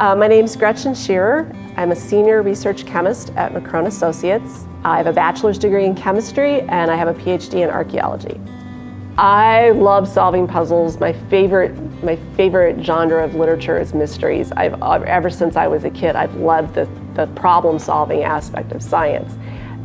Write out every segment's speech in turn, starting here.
Uh, my name is Gretchen Shearer. I'm a senior research chemist at McCrone Associates. I have a bachelor's degree in chemistry and I have a PhD in archaeology. I love solving puzzles. My favorite, my favorite genre of literature is mysteries. I've, ever since I was a kid, I've loved the, the problem solving aspect of science.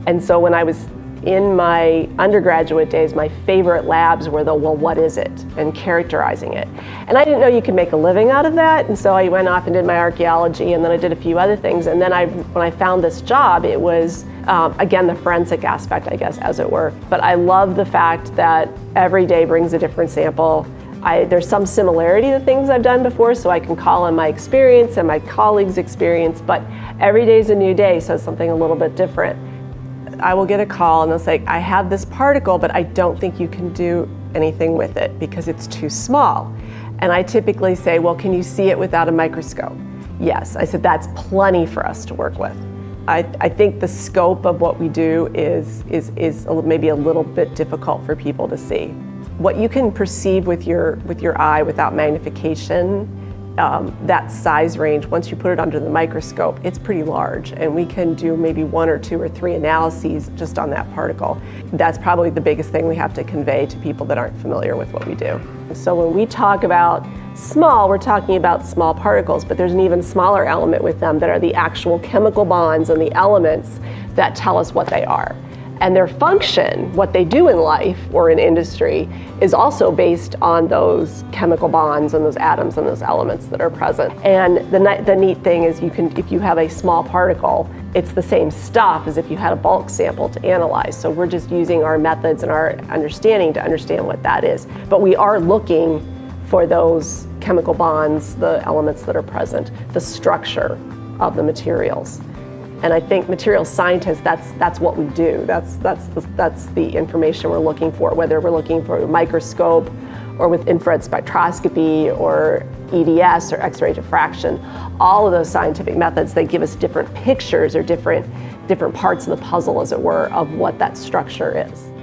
And so when I was in my undergraduate days, my favorite labs were the, well, what is it? And characterizing it. And I didn't know you could make a living out of that, and so I went off and did my archaeology, and then I did a few other things. And then I, when I found this job, it was, um, again, the forensic aspect, I guess, as it were. But I love the fact that every day brings a different sample. I, there's some similarity to things I've done before, so I can call on my experience and my colleagues' experience, but every day is a new day, so something a little bit different. I will get a call and they'll say, I have this particle, but I don't think you can do anything with it because it's too small. And I typically say, well, can you see it without a microscope? Yes, I said, that's plenty for us to work with. I, I think the scope of what we do is, is, is maybe a little bit difficult for people to see. What you can perceive with your, with your eye without magnification um, that size range, once you put it under the microscope, it's pretty large and we can do maybe one or two or three analyses just on that particle. That's probably the biggest thing we have to convey to people that aren't familiar with what we do. So when we talk about small, we're talking about small particles, but there's an even smaller element with them that are the actual chemical bonds and the elements that tell us what they are. And their function, what they do in life or in industry, is also based on those chemical bonds and those atoms and those elements that are present. And the, the neat thing is you can, if you have a small particle, it's the same stuff as if you had a bulk sample to analyze. So we're just using our methods and our understanding to understand what that is. But we are looking for those chemical bonds, the elements that are present, the structure of the materials. And I think material scientists, that's, that's what we do. That's, that's, the, that's the information we're looking for, whether we're looking for a microscope or with infrared spectroscopy or EDS or X-ray diffraction. All of those scientific methods, they give us different pictures or different, different parts of the puzzle, as it were, of what that structure is.